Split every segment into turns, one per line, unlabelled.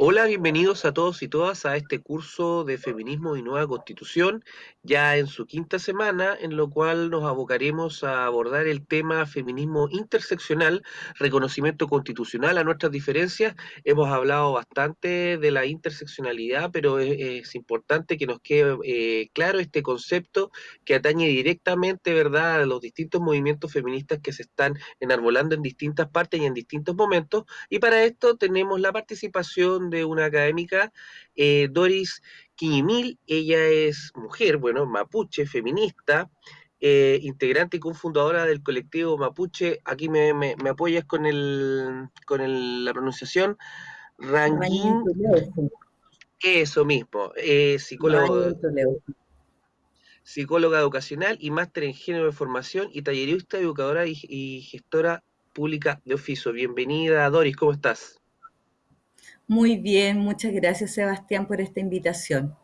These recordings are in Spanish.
Hola, bienvenidos a todos y todas a este curso de Feminismo y Nueva Constitución, ya en su quinta semana, en lo cual nos abocaremos a abordar el tema feminismo interseccional, reconocimiento constitucional a nuestras diferencias. Hemos hablado bastante de la interseccionalidad, pero es, es importante que nos quede eh, claro este concepto que atañe directamente, ¿verdad?, a los distintos movimientos feministas que se están enarbolando en distintas partes y en distintos momentos. Y para esto tenemos la participación de una académica, eh, Doris Quiñimil. Ella es mujer, bueno, mapuche, feminista, eh, integrante y cofundadora del colectivo Mapuche. Aquí me, me, me apoyas con, el, con el, la pronunciación. Ranguín. Eso mismo, eh, psicólogo, psicóloga educacional y máster en género de formación y tallerista, educadora y, y gestora pública de oficio. Bienvenida, Doris, ¿cómo estás?
Muy bien, muchas gracias Sebastián por esta invitación.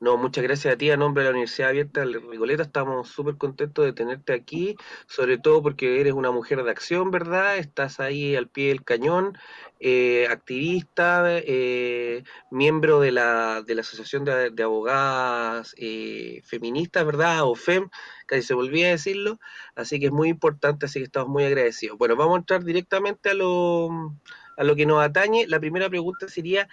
No, muchas gracias a ti, a nombre de la Universidad Abierta de Rigoleta, estamos súper contentos de tenerte aquí, sobre todo porque eres una mujer de acción, ¿verdad? Estás ahí al pie del cañón, eh, activista, eh, miembro de la, de la Asociación de, Abogadas eh, Feministas, ¿verdad? O FEM, casi se volvía a decirlo, así que es muy importante, así que estamos muy agradecidos. Bueno, vamos a entrar directamente a lo a lo que nos atañe, la primera pregunta sería,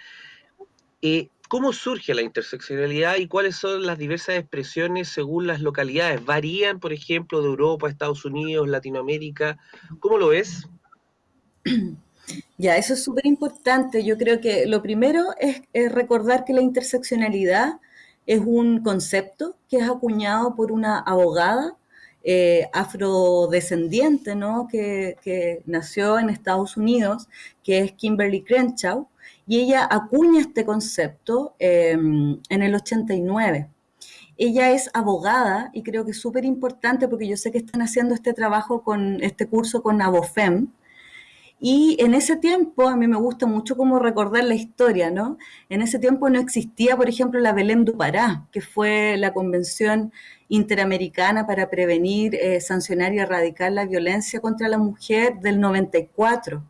eh, ¿cómo surge la interseccionalidad y cuáles son las diversas expresiones según las localidades? ¿Varían, por ejemplo, de Europa, Estados Unidos, Latinoamérica? ¿Cómo lo ves?
Ya, eso es súper importante. Yo creo que lo primero es, es, recordar que la interseccionalidad es un concepto que es acuñado por una abogada eh, afrodescendiente, ¿no? Que, nació en Estados Unidos, que es Kimberly Crenshaw, y ella acuña este concepto eh, en el 89. Ella es abogada y creo que es súper importante porque yo sé que están haciendo este trabajo con este curso con Abofem, y en ese tiempo, a mí me gusta mucho como recordar la historia, ¿no? En ese tiempo no existía, por ejemplo, la Belém do Pará, que fue la convención interamericana para prevenir, eh, sancionar y erradicar la violencia contra la mujer del 94.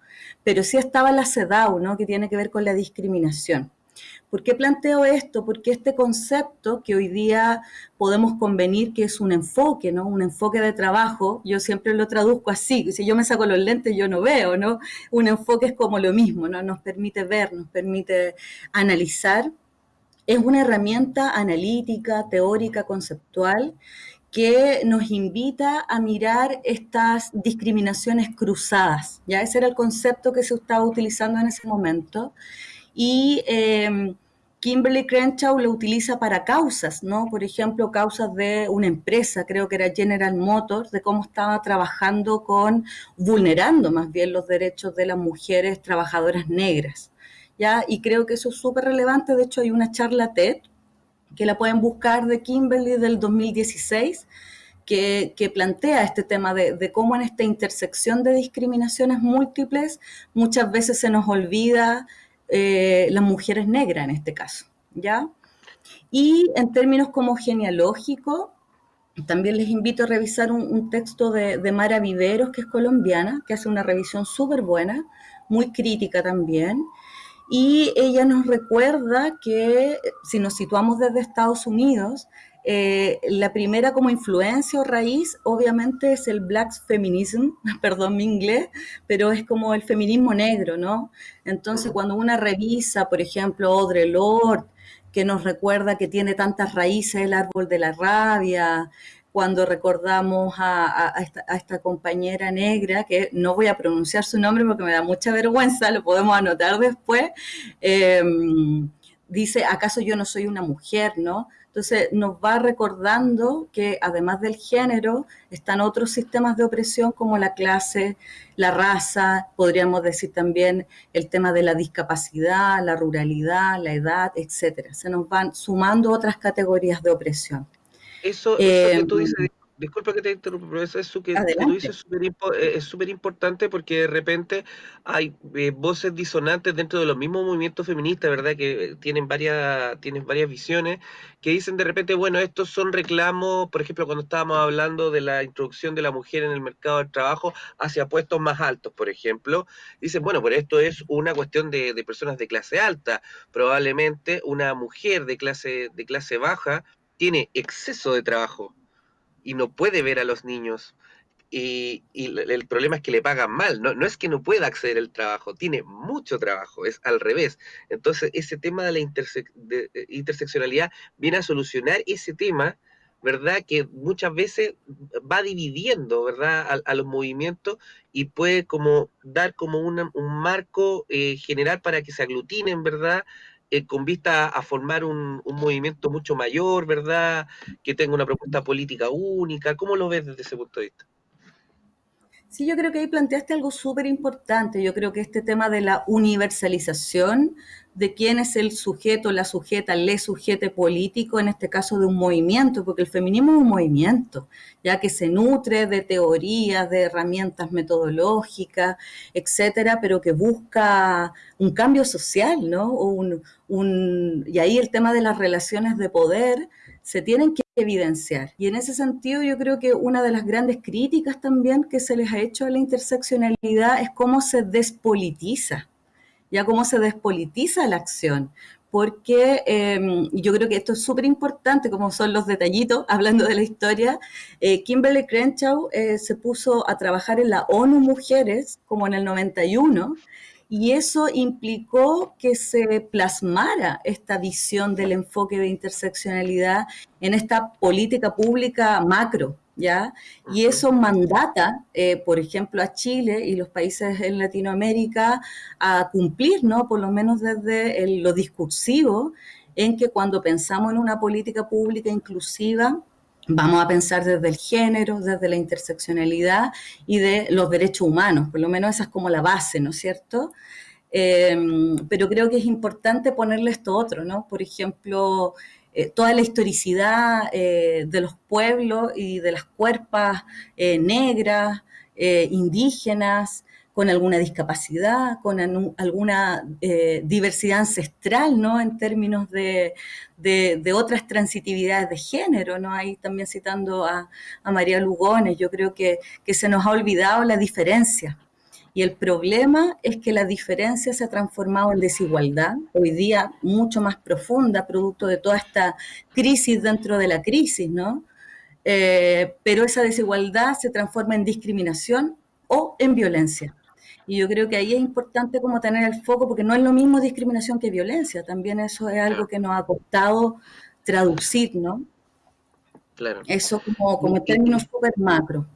Pero sí estaba la CEDAW, ¿no? Que tiene que ver con la discriminación. ¿Por qué planteo esto? Porque este concepto que hoy día podemos convenir que es un enfoque, ¿no? Un enfoque de trabajo, yo siempre lo traduzco así, si yo me saco los lentes yo no veo, ¿no? Un enfoque es como lo mismo, ¿no? Nos permite ver, nos permite analizar. Es una herramienta analítica, teórica, conceptual que nos invita a mirar estas discriminaciones cruzadas. Ya ese era el concepto que se estaba utilizando en ese momento y eh, Kimberly Crenshaw lo utiliza para causas, ¿no? Por ejemplo, causas de una empresa, creo que era General Motors, de cómo estaba trabajando con, vulnerando más bien los derechos de las mujeres trabajadoras negras, ¿ya? Y creo que eso es súper relevante, de hecho hay una charla TED que la pueden buscar de Kimberly del 2016, que, que, plantea este tema de, de, cómo en esta intersección de discriminaciones múltiples muchas veces se nos olvida eh, las mujeres negras en este caso, ¿ya? Y en términos como genealógico, también les invito a revisar un, texto de, de, Mara Viveros, que es colombiana, que hace una revisión súper buena, muy crítica también, y ella nos recuerda que si nos situamos desde Estados Unidos, eh, la primera como influencia o raíz obviamente es el black feminism, perdón mi inglés, pero es como el feminismo negro, ¿no? Entonces cuando una revisa, por ejemplo, Audre Lorde, que nos recuerda que tiene tantas raíces el árbol de la rabia, cuando recordamos a, a, a, esta, a, esta, compañera negra, que no voy a pronunciar su nombre porque me da mucha vergüenza, lo podemos anotar después, eh, dice, ¿acaso yo no soy una mujer, no? Entonces nos va recordando que además del género están otros sistemas de opresión como la clase, la raza, podríamos decir también el tema de la discapacidad, la ruralidad, la edad, etcétera. Se nos van sumando otras categorías de opresión.
Eso, eso eh, que tú dices, disculpa que te interrumpa, pero eso, eso que, tú dices eh, es súper importante porque de repente hay eh, voces disonantes dentro de los mismos movimientos feministas, ¿verdad? Que tienen varias, tienen varias visiones, que dicen de repente, bueno, estos son reclamos, por ejemplo, cuando estábamos hablando de la introducción de la mujer en el mercado del trabajo hacia puestos más altos, por ejemplo, dicen, bueno, pero esto es una cuestión de, de personas de clase alta, probablemente una mujer de clase, de clase baja tiene exceso de trabajo y no puede ver a los niños. Y, y, el problema es que le pagan mal, no, no es que no pueda acceder al trabajo, tiene mucho trabajo, es al revés. Entonces, ese tema de la de interseccionalidad viene a solucionar ese tema, ¿verdad? Que muchas veces va dividiendo, ¿verdad? A, los movimientos y puede como dar como un marco eh, general para que se aglutinen, ¿verdad? Eh, con vista a formar un, un, movimiento mucho mayor, ¿verdad? Que tenga una propuesta política única. ¿Cómo lo ves desde ese punto de vista?
Sí, yo creo que ahí planteaste algo súper importante. Yo creo que este tema de la universalización de quién es el sujeto, la sujeta, le sujete político, en este caso de un movimiento, porque el feminismo es un movimiento, ya que se nutre de teorías, de herramientas metodológicas, etcétera, pero que busca un cambio social, ¿no? Un, y ahí el tema de las relaciones de poder se tienen que evidenciar. Y en ese sentido yo creo que una de las grandes críticas también que se les ha hecho a la interseccionalidad es cómo se despolitiza, ya cómo se despolitiza la acción. Porque eh, yo creo que esto es súper importante, como son los detallitos, hablando de la historia. Eh, Kimberly Crenshaw eh, se puso a trabajar en la ONU Mujeres, como en el 91, y eso implicó que se plasmara esta visión del enfoque de interseccionalidad en esta política pública macro, ¿ya? Y eso mandata, eh, por ejemplo, a Chile y los países en Latinoamérica a cumplir, ¿no? Por lo menos desde el, lo discursivo, en que cuando pensamos en una política pública inclusiva, Vamos a pensar desde el género, desde la interseccionalidad y de los derechos humanos, por lo menos esa es como la base, ¿no es cierto? Eh, pero creo que es importante ponerle esto otro, ¿no? Por ejemplo, eh, toda la historicidad eh, de los pueblos y de las cuerpas eh, negras, indígenas, con alguna discapacidad, con alguna eh, diversidad ancestral, ¿no? En términos de, de, otras transitividades de género, ¿no? Ahí también citando a, a María Lugones, yo creo que, que, se nos ha olvidado la diferencia. Y el problema es que la diferencia se ha transformado en desigualdad, hoy día mucho más profunda, producto de toda esta crisis dentro de la crisis, ¿no? Eh, pero esa desigualdad se transforma en discriminación o en violencia. Y yo creo que ahí es importante como tener el foco, porque no es lo mismo discriminación que violencia, también eso es algo que nos ha costado traducir, ¿no?
Claro.
Eso como, como términos súper macro.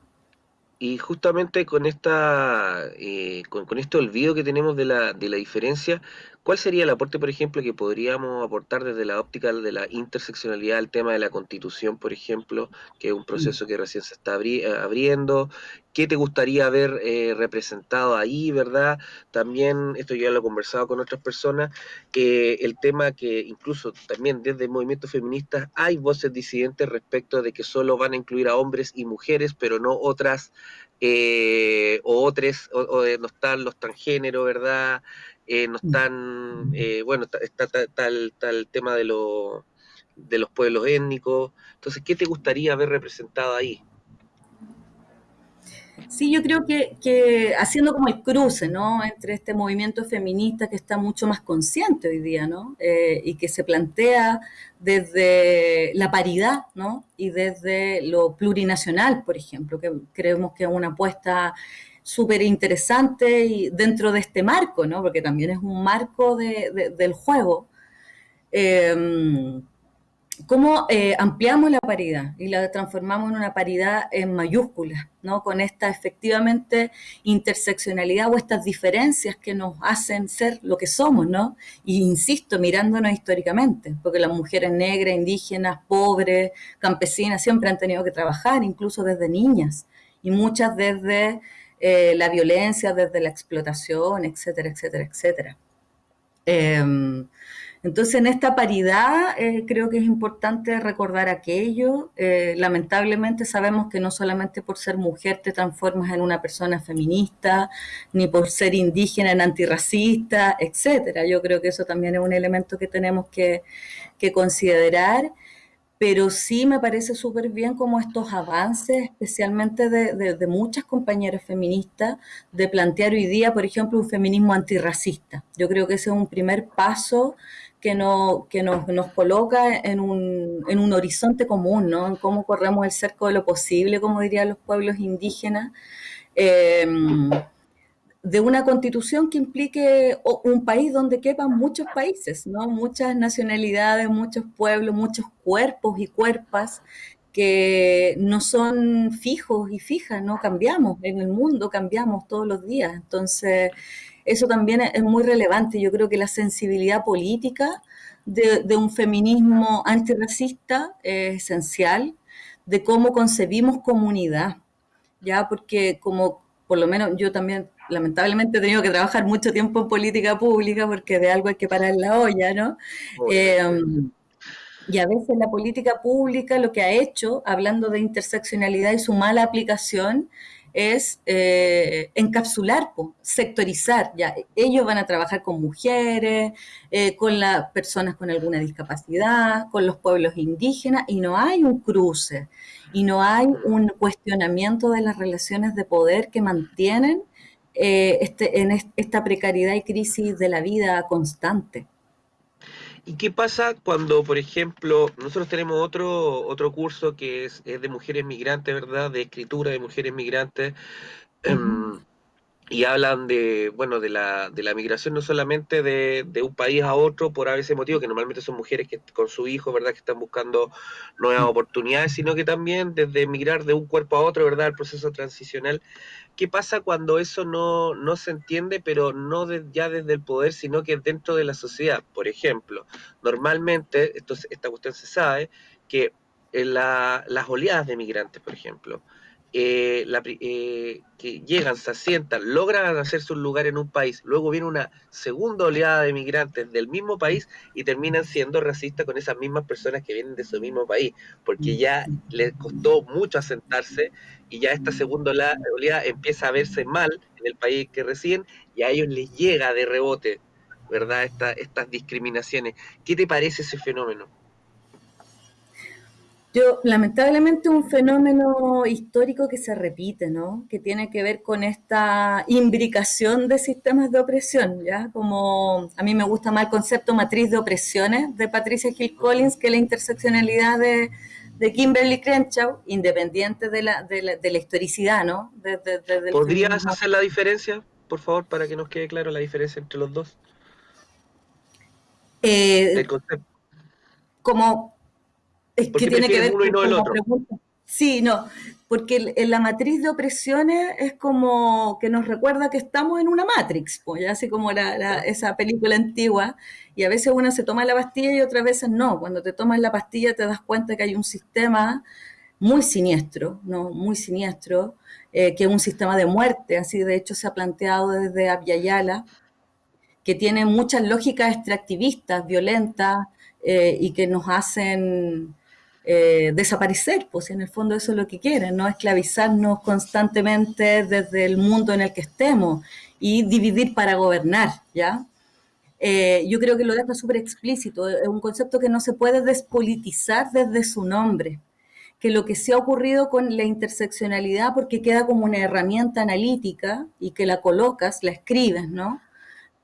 Y justamente con esta eh, con, con, este olvido que tenemos de la, de la diferencia, ¿cuál sería el aporte, por ejemplo, que podríamos aportar desde la óptica de la interseccionalidad al tema de la constitución, por ejemplo, que es un proceso que recién se está abri eh, abriendo? ¿Qué te gustaría ver eh, representado ahí, verdad? También, esto ya lo he conversado con otras personas, eh, el tema que incluso también desde el movimiento feminista hay voces disidentes respecto de que solo van a incluir a hombres y mujeres, pero no otras eh, o otros, o, o, no están los transgéneros, ¿verdad? Eh, no están, eh, bueno, está, está, está, el, está, tema de, lo, de los pueblos étnicos. Entonces, ¿qué te gustaría ver representado ahí?
Sí, yo creo que, haciendo como el cruce, ¿no? Entre este movimiento feminista que está mucho más consciente hoy día, ¿no? Eh, y que se plantea desde la paridad, ¿no? Y desde lo plurinacional, por ejemplo, que creemos que es una apuesta súper interesante y dentro de este marco, ¿no? Porque también es un marco de, de, del juego. Eh, cómo eh, ampliamos la paridad y la transformamos en una paridad en mayúsculas, ¿no? Con esta efectivamente interseccionalidad o estas diferencias que nos hacen ser lo que somos, ¿no? Y insisto, mirándonos históricamente, porque las mujeres negras, indígenas, pobres, campesinas, siempre han tenido que trabajar, incluso desde niñas, y muchas desde eh, la violencia, desde la explotación, etcétera, etcétera, etcétera. Eh, Entonces, en esta paridad eh, creo que es importante recordar aquello. Eh, lamentablemente sabemos que no solamente por ser mujer te transformas en una persona feminista, ni por ser indígena en antirracista, etcétera. Yo creo que eso también es un elemento que tenemos que, considerar pero sí me parece súper bien como estos avances, especialmente de, muchas compañeras feministas, de plantear hoy día, por ejemplo, un feminismo antirracista. Yo creo que ese es un primer paso que, no, que nos, coloca en un, en un horizonte común, ¿no? En cómo corremos el cerco de lo posible, como dirían los pueblos indígenas. Eh, de una constitución que implique un país donde quepan muchos países, ¿no? muchas nacionalidades, muchos pueblos, muchos cuerpos y cuerpas que no son fijos y fijas, no cambiamos en el mundo, cambiamos todos los días. Entonces, eso también es muy relevante. Yo creo que la sensibilidad política de, de un feminismo antirracista es esencial, de cómo concebimos comunidad, ya porque como por lo menos yo también lamentablemente he tenido que trabajar mucho tiempo en política pública porque de algo hay que parar la olla, ¿no? Em, y a veces la política pública lo que ha hecho, hablando de interseccionalidad y su mala aplicación, es eh, encapsular, sectorizar. Ellos van a trabajar con mujeres, eh, con las personas con alguna discapacidad, con los pueblos indígenas, y no hay un cruce, y no hay un cuestionamiento de las relaciones de poder que mantienen eh, este, en esta precariedad y crisis de la vida constante.
¿Y qué pasa cuando, por ejemplo, nosotros tenemos otro, otro curso que es, de mujeres migrantes, ¿verdad? De escritura de mujeres migrantes. Em, y hablan de, bueno, de la, de la migración no solamente de, de, un país a otro por a veces motivo, que normalmente son mujeres que con su hijo, ¿verdad?, que están buscando nuevas oportunidades, sino que también desde migrar de un cuerpo a otro, ¿verdad?, el proceso transicional. ¿Qué pasa cuando eso no, no se entiende, pero no ya desde el poder, sino que dentro de la sociedad? Por ejemplo, normalmente, esto, esta cuestión se sabe, que en la, las oleadas de migrantes, por ejemplo, eh, eh, que llegan, se asientan, logran hacerse un lugar en un país, luego viene una segunda oleada de migrantes del mismo país y terminan siendo racistas con esas mismas personas que vienen de su mismo país, porque ya les costó mucho asentarse y ya esta segunda oleada empieza a verse mal en el país que residen y a ellos les llega de rebote, ¿verdad? estas discriminaciones. ¿Qué te parece ese fenómeno?
Yo, lamentablemente, un fenómeno histórico que se repite, ¿no? Que tiene que ver con esta imbricación de sistemas de opresión, ¿ya? Como a mí me gusta más el concepto matriz de opresiones de Patricia Hill Collins que la interseccionalidad de, de Kimberly Crenshaw, independiente de la, de la, historicidad, ¿no?
¿Podrías hacer la diferencia, por favor, para que nos quede claro la diferencia entre los dos?
Eh, el concepto. Como es que tiene que ver
uno y no el otro.
Sí, no, porque en la matriz de opresiones es como que nos recuerda que estamos en una Matrix, pues, así como esa película antigua, y a veces uno se toma la pastilla y otras veces no. Cuando te tomas la pastilla te das cuenta que hay un sistema muy siniestro, ¿no? Muy siniestro, eh, que es un sistema de muerte, así de hecho se ha planteado desde Abyayala, que tiene muchas lógicas extractivistas, violentas, eh, y que nos hacen eh, desaparecer, pues en el fondo eso es lo que quieren, no esclavizarnos constantemente desde el mundo en el que estemos y dividir para gobernar, ¿ya? Eh, yo creo que lo deja súper explícito, es un concepto que no se puede despolitizar desde su nombre, que lo que se ha ocurrido con la interseccionalidad, porque queda como una herramienta analítica y que la colocas, la escribes, ¿no?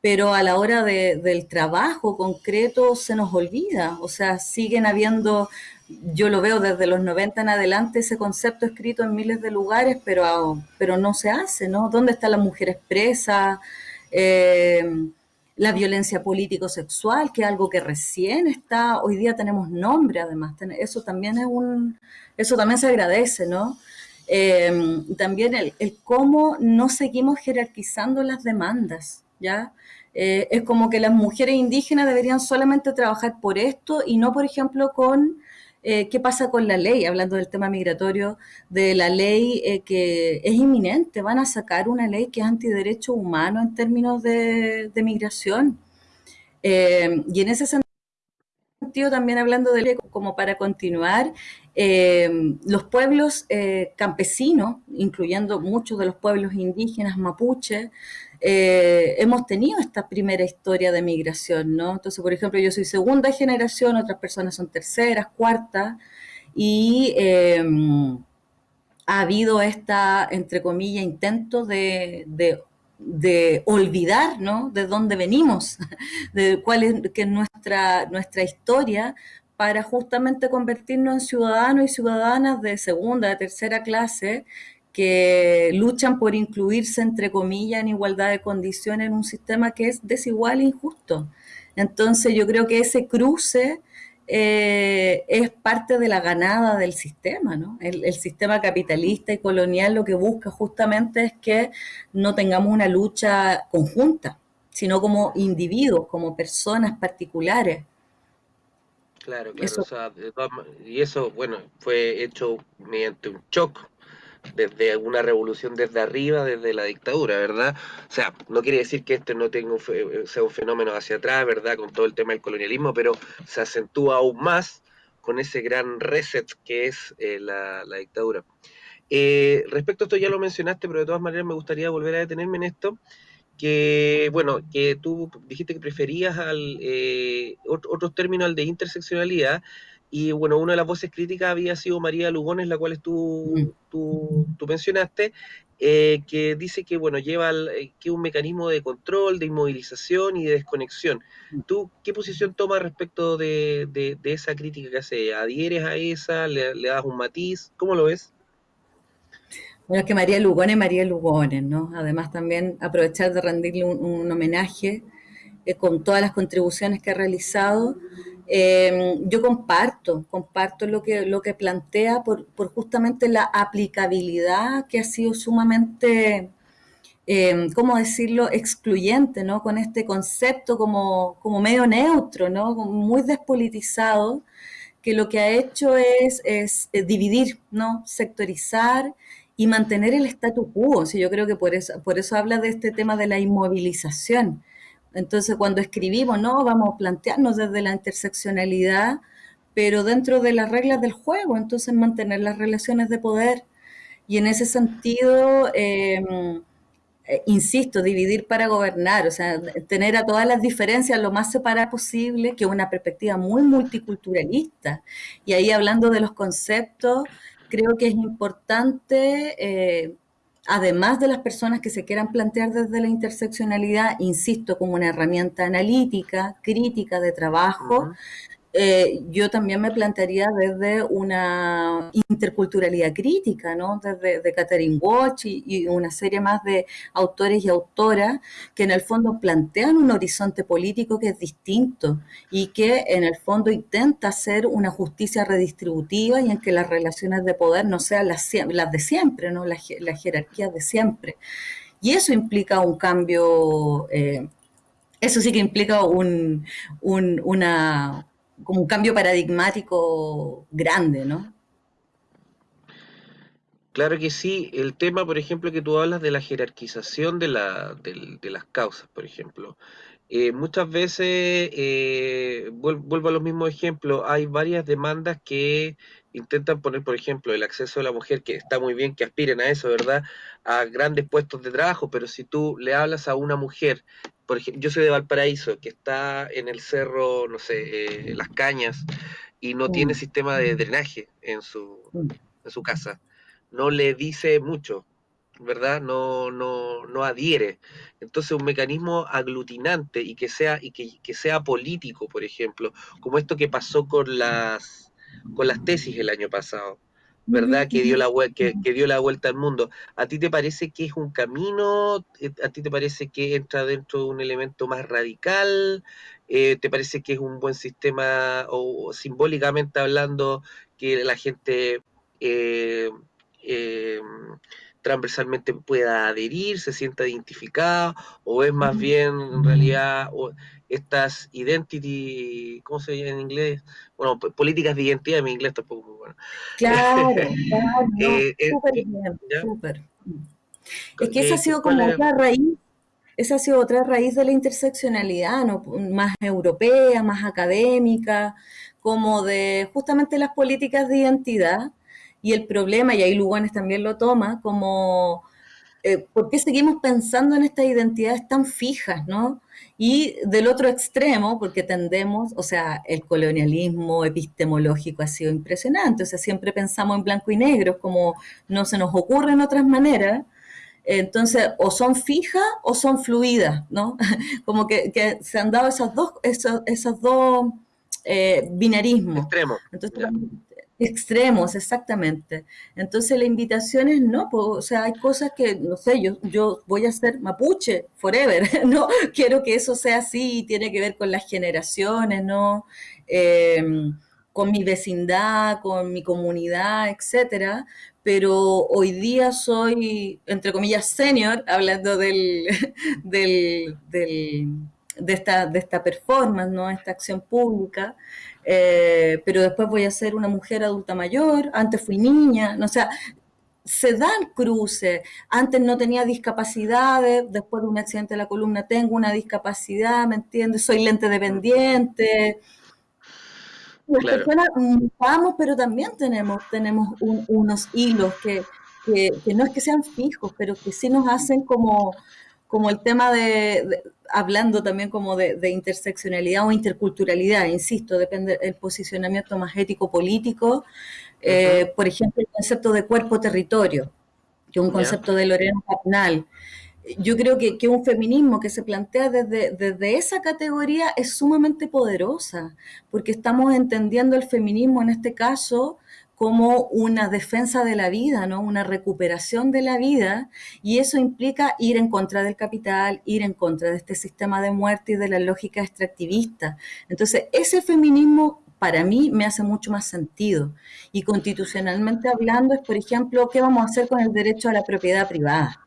Pero a la hora del trabajo concreto se nos olvida, o sea, siguen habiendo yo lo veo desde los 90 en adelante, ese concepto escrito en miles de lugares, pero, pero no se hace, ¿no? ¿Dónde está la mujer expresa? Eh, la violencia político-sexual, que es algo que recién está, hoy día tenemos nombre además, eso también es un, eso también se agradece, ¿no? Eh, también el, cómo no seguimos jerarquizando las demandas, ¿ya? Eh, es como que las mujeres indígenas deberían solamente trabajar por esto y no, por ejemplo, con eh, qué pasa con la ley, hablando del tema migratorio, de la ley eh, que es inminente, van a sacar una ley que es antiderecho humano en términos de, migración. Eh, y en ese sentido, también hablando de como para continuar, eh, los pueblos eh, campesinos, incluyendo muchos de los pueblos indígenas mapuche, eh, hemos tenido esta primera historia de migración, ¿no? Entonces, por ejemplo, yo soy segunda generación, otras personas son terceras, cuartas, y ha habido esta, entre comillas, intento de, olvidar, ¿no? De dónde venimos, de cuál es, que nuestra, nuestra historia, para justamente convertirnos en ciudadanos y ciudadanas de segunda, de tercera clase, que luchan por incluirse, entre comillas, en igualdad de condiciones en un sistema que es desigual e injusto. Entonces yo creo que ese cruce eh, es parte de la ganada del sistema, ¿no? El, sistema capitalista y colonial lo que busca justamente es que no tengamos una lucha conjunta, sino como individuos, como personas particulares.
Claro, claro, y eso, bueno, fue hecho mediante un shock desde una revolución desde arriba, desde la dictadura, ¿verdad? O sea, no quiere decir que este no tenga un, sea un fenómeno hacia atrás, ¿verdad? Con todo el tema del colonialismo, pero se acentúa aún más con ese gran reset que es eh, la, dictadura. Eh, respecto a esto ya lo mencionaste, pero de todas maneras me gustaría volver a detenerme en esto, que, bueno, que tú dijiste que preferías al, eh, otros términos al de interseccionalidad, y bueno, una de las voces críticas había sido María Lugones, la cual tú, mm. tú, tú mencionaste, eh, que dice que bueno, lleva eh, que un mecanismo de control, de inmovilización y de desconexión. Mm. ¿Tú qué posición tomas respecto de, de, esa crítica que hace? ¿Adhieres a esa? ¿Le, das un matiz? ¿Cómo lo ves?
Bueno, que María Lugones, María Lugones, ¿no? Además también aprovechar de rendirle un, homenaje eh, con todas las contribuciones que ha realizado eh, yo comparto, comparto lo que, lo que plantea por, justamente la aplicabilidad que ha sido sumamente, eh, ¿cómo decirlo?, excluyente, ¿no? Con este concepto como, como medio neutro, ¿no? Muy despolitizado, que lo que ha hecho es, es, dividir, ¿no? Sectorizar y mantener el statu quo. Sí, yo creo que por eso, por eso habla de este tema de la inmovilización entonces, cuando escribimos, no, vamos a plantearnos desde la interseccionalidad, pero dentro de las reglas del juego, entonces mantener las relaciones de poder. Y en ese sentido, em, eh, insisto, dividir para gobernar, o sea, tener a todas las diferencias lo más separadas posible, que una perspectiva muy multiculturalista. Y ahí hablando de los conceptos, creo que es importante eh, además de las personas que se quieran plantear desde la interseccionalidad, insisto, como una herramienta analítica, crítica de trabajo, eh, yo también me plantearía desde una interculturalidad crítica, ¿no? Desde de Catherine Watch y, una serie más de autores y autoras que en el fondo plantean un horizonte político que es distinto y que en el fondo intenta hacer una justicia redistributiva y en que las relaciones de poder no sean las, de siempre, ¿no? Las, jerarquías de siempre. Y eso implica un cambio, eh, eso sí que implica un, una, como un cambio paradigmático grande, ¿no?
Claro que sí. El tema, por ejemplo, que tú hablas de la jerarquización de, la, de, las causas, por ejemplo. Eh, muchas veces, eh, vuelvo a los mismos ejemplos, hay varias demandas que intentan poner, por ejemplo, el acceso de la mujer, que está muy bien que aspiren a eso, ¿verdad? A grandes puestos de trabajo, pero si tú le hablas a una mujer, por ejemplo, yo soy de Valparaíso, que está en el cerro, no sé, eh, Las Cañas, y no tiene sistema de drenaje en su, en su casa, no le dice mucho, ¿verdad? No, no, no adhiere. Entonces un mecanismo aglutinante y que sea, y que, que sea político, por ejemplo, como esto que pasó con las con las tesis el año pasado, ¿verdad? Que dio, la, que, que dio la vuelta al mundo. ¿A ti te parece que es un camino? Eh, ¿A ti te parece que entra dentro de un elemento más radical? Eh, ¿Te parece que es un buen sistema o, simbólicamente hablando que la gente eh, transversalmente pueda adherir, se sienta identificada o es más bien en realidad estas identity, ¿cómo se llama en inglés? Bueno, políticas de identidad, en inglés tampoco muy bueno.
Claro, claro, eh, eh, súper bien, súper. Es que esa ha sido como la raíz, esa ha sido otra raíz de la interseccionalidad, ¿no? más europea, más académica, como de justamente las políticas de identidad y el problema, y ahí Lugones también lo toma, como eh, por qué seguimos pensando en estas identidades tan fijas, ¿no? Y del otro extremo, porque tendemos, o sea, el colonialismo epistemológico ha sido impresionante, o sea, siempre pensamos en blanco y negro, como no se nos ocurren otras maneras, entonces, o son fijas o son fluidas, ¿no? Como que, se han dado esos dos, esos, esos dos eh, binarismos.
Extremos.
Entonces, Extremos, exactamente. Entonces la invitación es no, o sea, hay cosas que, no sé, yo, yo voy a ser mapuche forever, ¿no? Quiero que eso sea así, tiene que ver con las generaciones, ¿no? Em, con mi vecindad, con mi comunidad, etcétera, pero hoy día soy, entre comillas, senior, hablando del, del, del de esta, de esta performance, ¿no? esta acción pública, eh, pero después voy a ser una mujer adulta mayor, antes fui niña, no, o sea, se dan cruces, antes no tenía discapacidades, después de un accidente de la columna tengo una discapacidad, ¿me entiendes? Soy lente dependiente. Las personas vamos, pero también tenemos, tenemos unos hilos que, que, que, no es que sean fijos, pero que sí nos hacen como, como el tema de, hablando también como de, interseccionalidad o interculturalidad, insisto, depende del posicionamiento más ético-político, eh, por ejemplo, el concepto de cuerpo-territorio, que es un concepto de Lorena Capnal. Yo creo que, que, un feminismo que se plantea desde, desde esa categoría es sumamente poderosa, porque estamos entendiendo el feminismo en este caso como una defensa de la vida, ¿no? Una recuperación de la vida, y eso implica ir en contra del capital, ir en contra de este sistema de muerte y de la lógica extractivista. Entonces, ese feminismo para mí me hace mucho más sentido. Y constitucionalmente hablando es, por ejemplo, ¿qué vamos a hacer con el derecho a la propiedad privada?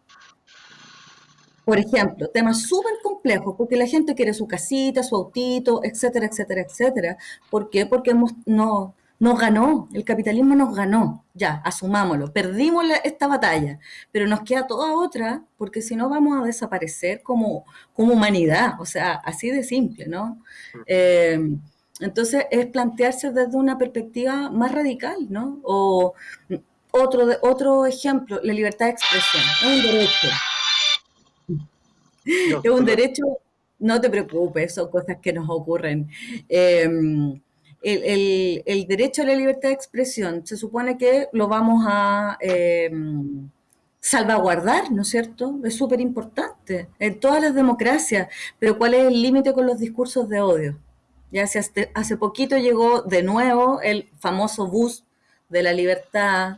Por ejemplo, temas súper complejos, porque la gente quiere su casita, su autito, etcétera, etcétera, etcétera. ¿Por qué? Porque hemos, no, nos ganó, el capitalismo nos ganó, ya, asumámoslo, perdimos esta batalla, pero nos queda toda otra, porque si no vamos a desaparecer como, como humanidad, o sea, así de simple, ¿no? Eh, entonces es plantearse desde una perspectiva más radical, ¿no? O otro, otro ejemplo, la libertad de expresión, es un derecho. es un derecho, no te preocupes, son cosas que nos ocurren. Eh, el, derecho a la libertad de expresión se supone que lo vamos a eh, salvaguardar, ¿no es cierto? Es súper importante en todas las democracias, pero ¿cuál es el límite con los discursos de odio? Ya hace, hace poquito llegó de nuevo el famoso bus de la libertad,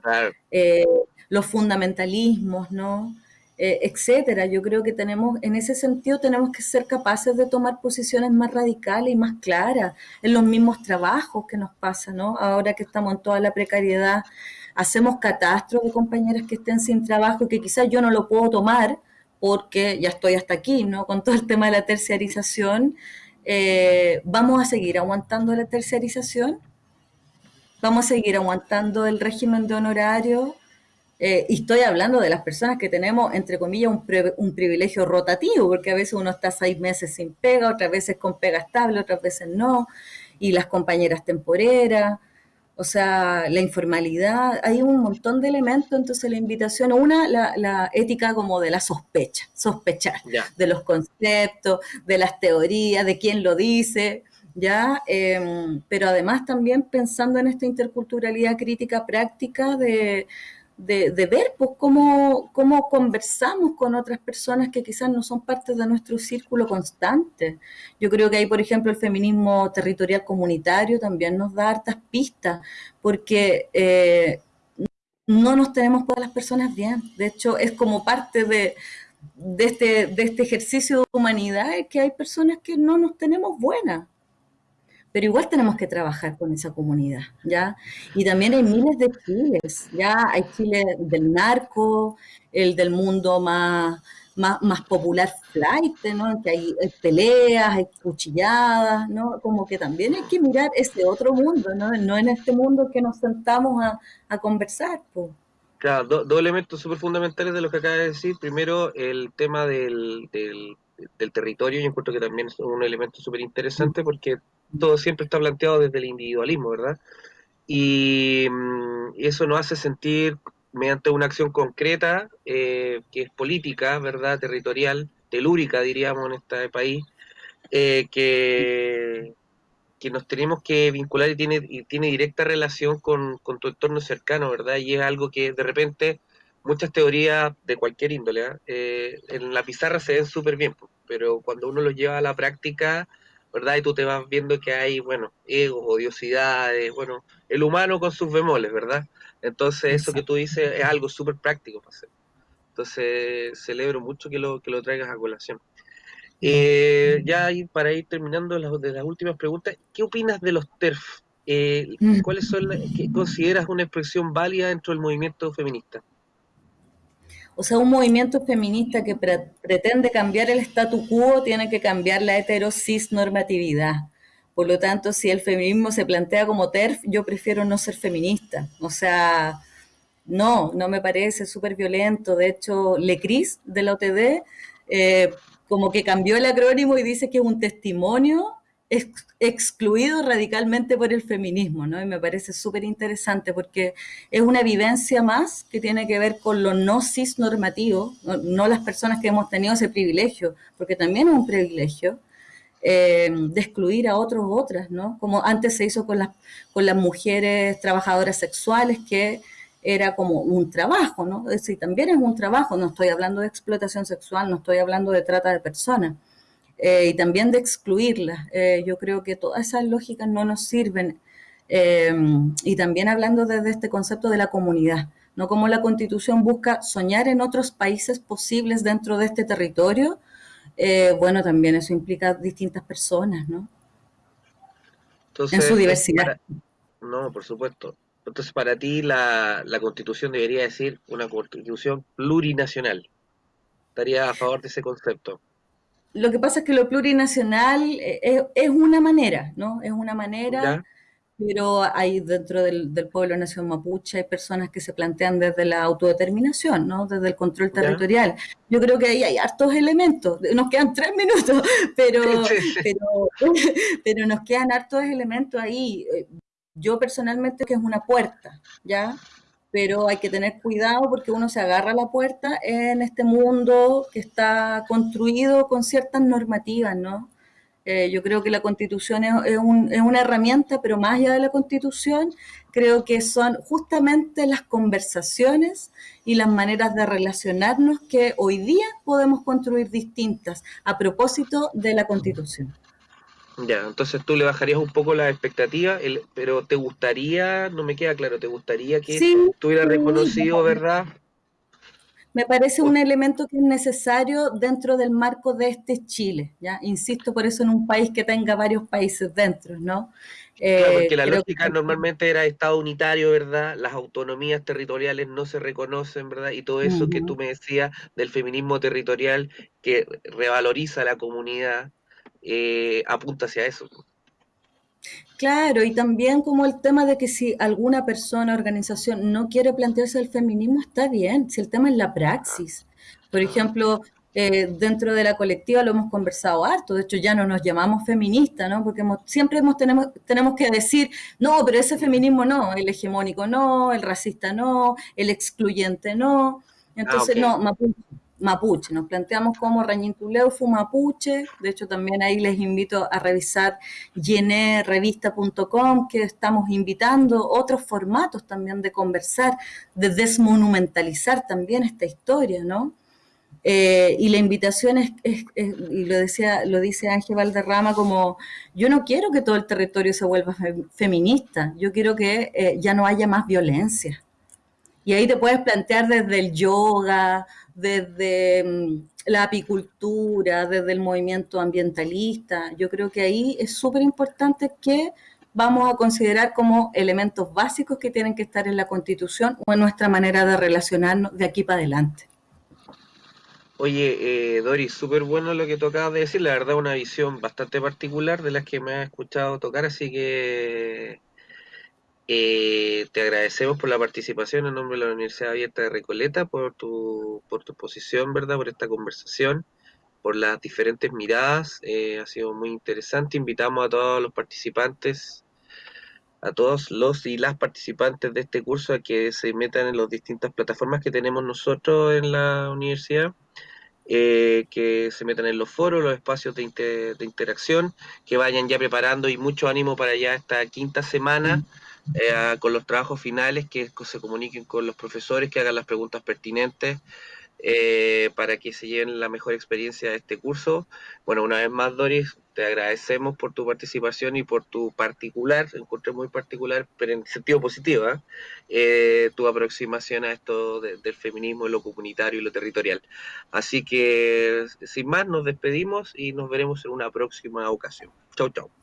eh, los fundamentalismos, ¿no? Eh, etcétera. Yo creo que tenemos, en ese sentido, tenemos que ser capaces de tomar posiciones más radicales y más claras en los mismos trabajos que nos pasa, ¿no? Ahora que estamos en toda la precariedad, hacemos catastros de compañeras que estén sin trabajo y que quizás yo no lo puedo tomar porque ya estoy hasta aquí, ¿no? Con todo el tema de la terciarización, eh, ¿vamos a seguir aguantando la terciarización? ¿Vamos a seguir aguantando el régimen de honorario? Eh, y estoy hablando de las personas que tenemos, entre comillas, un, privilegio rotativo, porque a veces uno está seis meses sin pega, otras veces con pega estable, otras veces no, y las compañeras temporeras, o sea, la informalidad, hay un montón de elementos, entonces la invitación, una, la, ética como de la sospecha, sospechar de los conceptos, de las teorías, de quién lo dice, ¿ya? Em, pero además también pensando en esta interculturalidad crítica práctica de de, ver pues, cómo, cómo, conversamos con otras personas que quizás no son parte de nuestro círculo constante. Yo creo que ahí, por ejemplo, el feminismo territorial comunitario también nos da hartas pistas, porque eh, no nos tenemos todas las personas bien. De hecho, es como parte de, este, de este ejercicio de humanidad que hay personas que no nos tenemos buenas pero igual tenemos que trabajar con esa comunidad, ¿ya? Y también hay miles de chiles, ¿ya? Hay Chile del narco, el del mundo más, más, popular flight, ¿no? Que hay, peleas, hay cuchilladas, ¿no? Como que también hay que mirar ese otro mundo, ¿no? No en este mundo que nos sentamos a, conversar, pues.
Claro, do, dos elementos súper fundamentales de lo que acaba de decir. Primero, el tema del, del, del territorio, yo encuentro que también es un elemento súper interesante porque todo siempre está planteado desde el individualismo, ¿verdad? Y, mm, eso nos hace sentir, mediante una acción concreta, eh, que es política, ¿verdad? Territorial, telúrica, diríamos, en este país, eh, que, que nos tenemos que vincular y tiene, y tiene directa relación con, con, tu entorno cercano, ¿verdad? Y es algo que de repente muchas teorías de cualquier índole ¿eh? eh en la pizarra se ven súper bien, pero cuando uno los lleva a la práctica, ¿verdad? Y tú te vas viendo que hay, bueno, egos, odiosidades, bueno, el humano con sus bemoles, ¿verdad? Entonces eso que tú dices es algo súper práctico para hacer. Entonces celebro mucho que lo, que lo traigas a colación. Eh, ya para ir terminando las, de las últimas preguntas, ¿qué opinas de los TERF? Eh, mm. ¿Cuáles son las que consideras una expresión válida dentro del movimiento feminista?
O sea, un movimiento feminista que pre pretende cambiar el statu quo tiene que cambiar la heterosis normatividad. Por lo tanto, si el feminismo se plantea como TERF, yo prefiero no ser feminista. O sea, no, no me parece súper violento. De hecho, Lecris de la OTD eh, como que cambió el acrónimo y dice que es un testimonio ex excluido radicalmente por el feminismo, ¿no? Y me parece súper interesante porque es una vivencia más que tiene que ver con lo no cis normativo, no, no las personas que hemos tenido ese privilegio, porque también es un privilegio, eh, de excluir a otros u otras, ¿no? Como antes se hizo con las, con las mujeres trabajadoras sexuales que era como un trabajo, ¿no? Es decir, también es un trabajo, no estoy hablando de explotación sexual, no estoy hablando de trata de personas, eh, y también de excluirlas. Eh, yo creo que todas esas lógicas no nos sirven. Eh, y también hablando desde este concepto de la comunidad, ¿no? Como la Constitución busca soñar en otros países posibles dentro de este territorio, bueno, también eso implica distintas personas, ¿no?
Entonces, en su diversidad. Para... No, por supuesto. Entonces, para ti la, la, constitución debería decir una constitución plurinacional. ¿Estaría a favor de ese concepto?
Lo que pasa es que lo plurinacional es, es una manera, ¿no? Es una manera, ¿Ya? pero hay dentro del, del, pueblo nación mapuche hay personas que se plantean desde la autodeterminación, ¿no? Desde el control territorial. ¿Ya? Yo creo que ahí hay hartos elementos. Nos quedan tres minutos, pero, sí, sí. pero, pero nos quedan hartos elementos ahí yo personalmente que es una puerta, ¿ya? Pero hay que tener cuidado porque uno se agarra a la puerta en este mundo que está construido con ciertas normativas, ¿no? Eh, yo creo que la constitución es, es, un, es, una herramienta, pero más allá de la constitución, creo que son justamente las conversaciones y las maneras de relacionarnos que hoy día podemos construir distintas a propósito de la constitución.
Ya, entonces tú le bajarías un poco la expectativa, el, pero ¿te gustaría, no me queda claro, ¿te gustaría que sí, estuviera reconocido, verdad?
Me parece un elemento que es necesario dentro del marco de este Chile, ¿ya? Insisto, por eso en un país que tenga varios países dentro, ¿no?
Eh, claro, porque la lógica que... normalmente era Estado unitario, ¿verdad? Las autonomías territoriales no se reconocen, ¿verdad? Y todo eso uh -huh. que tú me decías del feminismo territorial que revaloriza a la comunidad, eh, apunta hacia eso.
Claro, y también como el tema de que si alguna persona, organización no quiere plantearse el feminismo, está bien, si el tema es la praxis. Por ejemplo, eh, dentro de la colectiva lo hemos conversado harto, de hecho ya no nos llamamos feministas, ¿no? Porque hemos, siempre hemos, tenemos, tenemos que decir, no, pero ese feminismo no, el hegemónico no, el racista no, el excluyente no. Entonces, ah, okay. no, Mapuche, mapuche. Nos planteamos como Rañintuleufu mapuche. De hecho, también ahí les invito a revisar yenerevista.com, que estamos invitando otros formatos también de conversar, de desmonumentalizar también esta historia, ¿no? Eh, y la invitación es, y lo decía, lo dice Ángel Valderrama, como yo no quiero que todo el territorio se vuelva fe, feminista, yo quiero que eh, ya no haya más violencia. Y ahí te puedes plantear desde el yoga, desde mm, la apicultura, desde el movimiento ambientalista. Yo creo que ahí es súper importante que vamos a considerar como elementos básicos que tienen que estar en la Constitución o en nuestra manera de relacionarnos de aquí para adelante.
Oye, eh, Doris, súper bueno lo que tú acabas de decir, la verdad una visión bastante particular de las que me has escuchado tocar, así que Eh, te agradecemos por la participación en nombre de la Universidad Abierta de Recoleta, por tu, por tu exposición, ¿verdad? Por esta conversación, por las diferentes miradas. Eh, ha sido muy interesante. Invitamos a todos los participantes, a todos los y las participantes de este curso a que se metan en las distintas plataformas que tenemos nosotros en la universidad. Eh, que se metan en los foros, los espacios de, inter, de, interacción, que vayan ya preparando y mucho ánimo para ya esta quinta semana eh, con los trabajos finales, que se comuniquen con los profesores, que hagan las preguntas pertinentes eh, para que se lleven la mejor experiencia de este curso. Bueno, una vez más, Doris, te agradecemos por tu participación y por tu particular, encontré muy particular, pero en sentido positivo, ¿eh? eh tu aproximación a esto de, del feminismo, lo comunitario y lo territorial. Así que, sin más, nos despedimos y nos veremos en una próxima ocasión. Chau, chau.